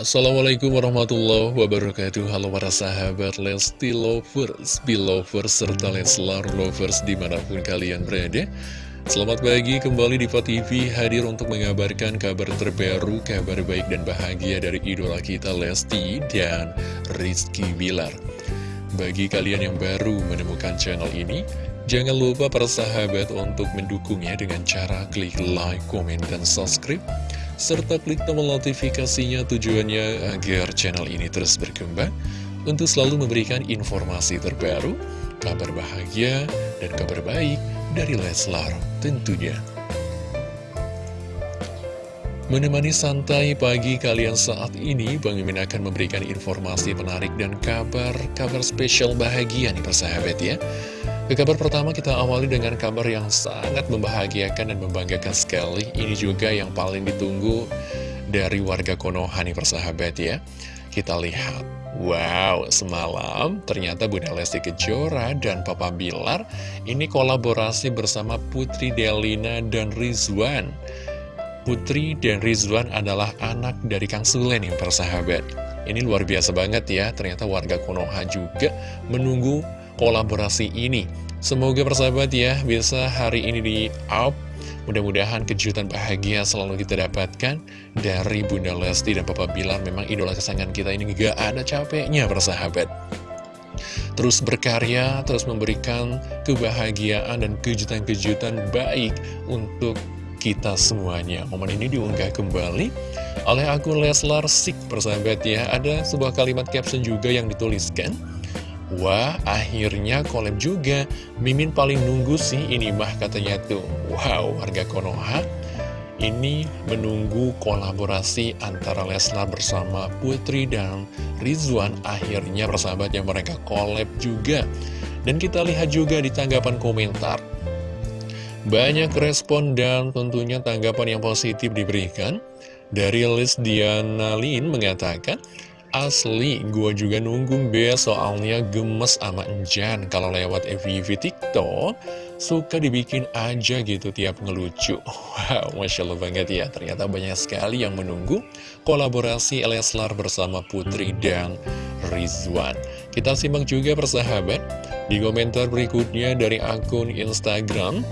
Assalamualaikum warahmatullahi wabarakatuh. Halo para sahabat Lesti Lovers, Belovers, serta Leslar Lovers di mana pun kalian berada. Selamat pagi kembali di TV hadir untuk mengabarkan kabar terbaru, kabar baik dan bahagia dari idola kita Lesti dan Rizky Bilar. Bagi kalian yang baru menemukan channel ini Jangan lupa para sahabat untuk mendukungnya dengan cara klik like, komen, dan subscribe serta klik tombol notifikasinya tujuannya agar channel ini terus berkembang untuk selalu memberikan informasi terbaru, kabar bahagia, dan kabar baik dari Leslar tentunya. Menemani santai pagi kalian saat ini, Bang Mimin akan memberikan informasi menarik dan kabar-kabar spesial bahagia nih persahabat ya. Ke kabar pertama kita awali dengan kabar yang sangat membahagiakan dan membanggakan sekali. Ini juga yang paling ditunggu dari warga Konoha nih persahabat ya. Kita lihat, wow semalam ternyata Bunda Lesti Kejora dan Papa Bilar ini kolaborasi bersama Putri Delina dan Rizwan. Putri dan Rizwan adalah anak dari Kang Sule nih persahabat. Ini luar biasa banget ya, ternyata warga Konoha juga menunggu kolaborasi ini. Semoga persahabat ya bisa hari ini di up. Mudah-mudahan kejutan bahagia selalu kita dapatkan dari Bunda Lesti dan Papa Bilar. Memang idola kesayangan kita ini gak ada capeknya persahabat. Terus berkarya, terus memberikan kebahagiaan dan kejutan-kejutan baik untuk kita semuanya. Momen ini diunggah kembali oleh akun Leslar Sik persahabat ya. Ada sebuah kalimat caption juga yang dituliskan. Wah, akhirnya collab juga. Mimin paling nunggu sih ini mah katanya tuh. Wow, warga Konoha ini menunggu kolaborasi antara Leslar bersama Putri dan Rizwan. Akhirnya persahabat yang mereka collab juga. Dan kita lihat juga di tanggapan komentar. Banyak respon dan tentunya tanggapan yang positif diberikan. Dari list Diana Lin mengatakan, Asli, gue juga nunggu be soalnya gemes sama Enjan kalau lewat FVV TikTok suka dibikin aja gitu tiap ngelucu. Wow, Masya Allah banget ya, ternyata banyak sekali yang menunggu kolaborasi Leslar bersama Putri dan Rizwan. Kita simak juga persahabat di komentar berikutnya dari akun Instagram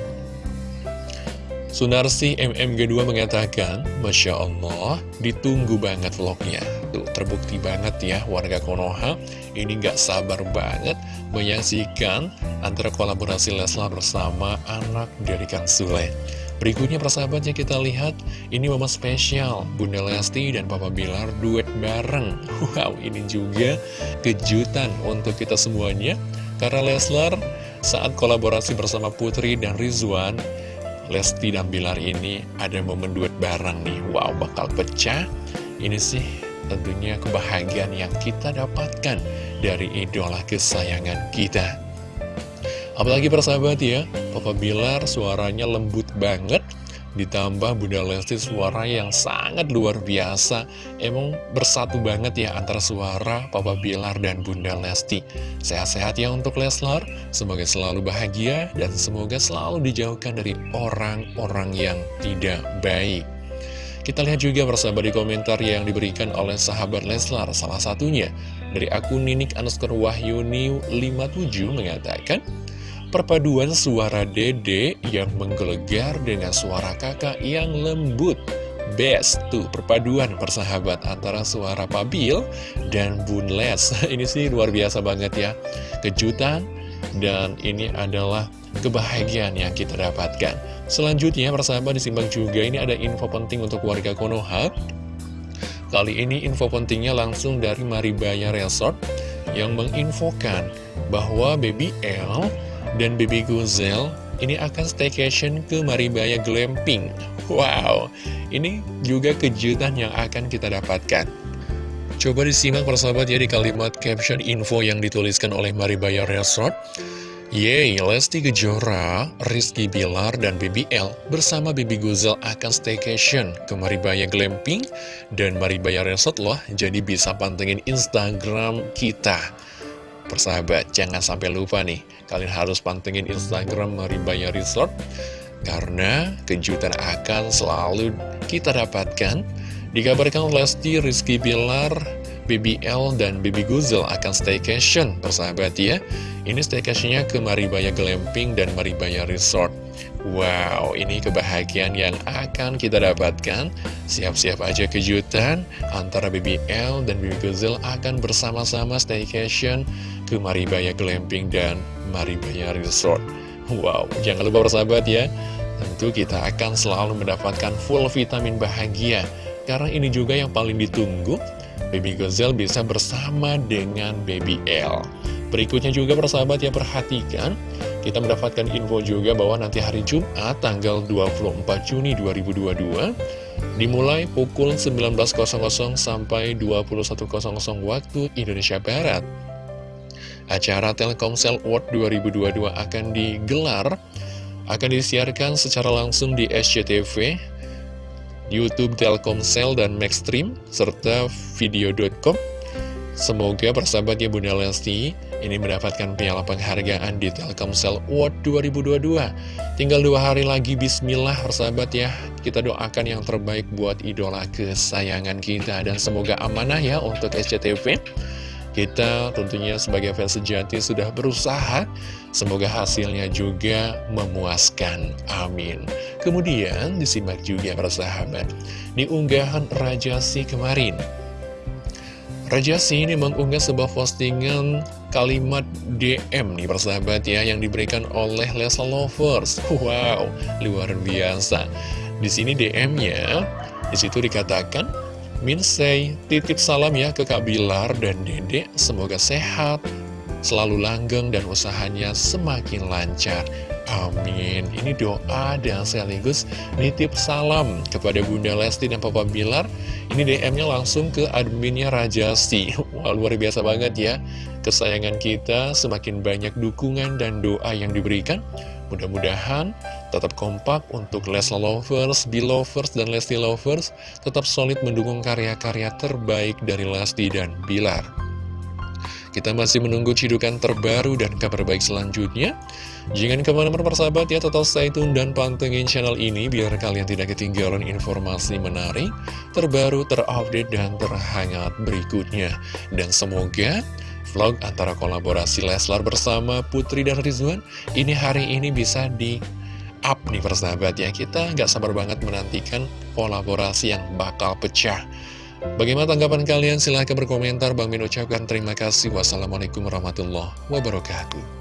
Sunarsi MMG2 mengatakan, Masya Allah, ditunggu banget vlognya. Tuh, terbukti banget ya warga Konoha, ini gak sabar banget menyaksikan antara kolaborasi Leslar bersama anak dari Kang Sule. Berikutnya persahabatnya kita lihat, ini momen spesial, Bunda Lesti dan Papa Bilar duet bareng. Wow, ini juga kejutan untuk kita semuanya, karena Leslar saat kolaborasi bersama Putri dan Rizwan, Lesti dan Bilar ini ada momen duet bareng nih. Wow bakal pecah. Ini sih tentunya kebahagiaan yang kita dapatkan dari idola kesayangan kita. Apalagi persahabat ya Papa Bilar suaranya lembut banget Ditambah Bunda Lesti suara yang sangat luar biasa. Emang bersatu banget ya antara suara Papa Bilar dan Bunda Lesti. Sehat-sehat ya untuk Leslar. Semoga selalu bahagia dan semoga selalu dijauhkan dari orang-orang yang tidak baik. Kita lihat juga bersama di komentar yang diberikan oleh sahabat Leslar. Salah satunya dari akun Ninik Anuskar Wahyuni 57 mengatakan Perpaduan suara dede yang menggelegar dengan suara kakak yang lembut. Best tuh perpaduan persahabat antara suara Pabil dan Bun Les Ini sih luar biasa banget ya. Kejutan dan ini adalah kebahagiaan yang kita dapatkan. Selanjutnya persahabat disimbang juga ini ada info penting untuk warga Konoha. Kali ini info pentingnya langsung dari Maribaya Resort yang menginfokan bahwa Baby L dan Baby Guzel ini akan staycation ke Maribaya Glamping. Wow, ini juga kejutan yang akan kita dapatkan. Coba disimak persahabat ya di kalimat caption info yang dituliskan oleh Maribaya Resort. Yeay, Lesti Kejora, Rizky Bilar, dan BBL bersama Bibi Guzel akan staycation ke Maribaya Glamping dan Maribaya Resort loh, jadi bisa pantengin Instagram kita. Persahabat, jangan sampai lupa nih, kalian harus pantengin Instagram Maribaya Resort, karena kejutan akan selalu kita dapatkan Dikabarkan Lesti, Rizky Bilar, BBL, dan Baby Guzel akan staycation persahabat ya. Ini staycationnya ke Maribaya Glamping dan Maribaya Resort. Wow, ini kebahagiaan yang akan kita dapatkan. Siap-siap aja kejutan antara BBL dan Baby Guzel akan bersama-sama staycation ke Maribaya Glamping dan Maribaya Resort. Wow, jangan lupa bersahabat ya. Tentu kita akan selalu mendapatkan full vitamin bahagia karena ini juga yang paling ditunggu, Baby Gazelle bisa bersama dengan Baby L. Berikutnya juga persahabat yang perhatikan, kita mendapatkan info juga bahwa nanti hari Jumat tanggal 24 Juni 2022, dimulai pukul 19.00 sampai 21.00 waktu Indonesia Barat. Acara Telkomsel World 2022 akan digelar, akan disiarkan secara langsung di SCTV, YouTube Telkomsel dan Maxstream, serta video.com. Semoga persahabatnya Bunda Lesti ini mendapatkan piala penghargaan di Telkomsel Award 2022. Tinggal dua hari lagi, bismillah persahabat ya. Kita doakan yang terbaik buat idola kesayangan kita dan semoga amanah ya untuk SCTV. Kita tentunya sebagai fans sejati sudah berusaha, semoga hasilnya juga memuaskan. Amin. Kemudian disimak juga para sahabat, di unggahan Raja Si kemarin. Raja Si ini mengunggah sebuah postingan kalimat DM nih persahabat ya yang diberikan oleh Lesa Lovers. Wow, luar biasa. Di sini DM-nya, di situ dikatakan Minsei, titip salam ya ke Kak Bilar dan Dedek, semoga sehat, selalu langgeng dan usahanya semakin lancar. Amin. Ini doa dan sekaligus nitip salam kepada Bunda Lesti dan Papa Bilar. Ini DM-nya langsung ke adminnya Rajasti. Wah, luar biasa banget ya. Kesayangan kita semakin banyak dukungan dan doa yang diberikan. Mudah-mudahan tetap kompak untuk Lesla Lovers, Lovers, dan Lesti Lovers tetap solid mendukung karya-karya terbaik dari Lesti dan Bilar. Kita masih menunggu cidukan terbaru dan kabar baik selanjutnya. Jangan ke mana-mana persahabat ya, tetap stay tune dan pantengin channel ini biar kalian tidak ketinggalan informasi menarik, terbaru, terupdate, dan terhangat berikutnya. Dan semoga vlog antara kolaborasi Leslar bersama Putri dan Rizwan ini hari ini bisa di up nih persahabat ya kita nggak sabar banget menantikan kolaborasi yang bakal pecah Bagaimana tanggapan kalian? Silahkan berkomentar. Bang Min ucapkan terima kasih. Wassalamualaikum warahmatullahi wabarakatuh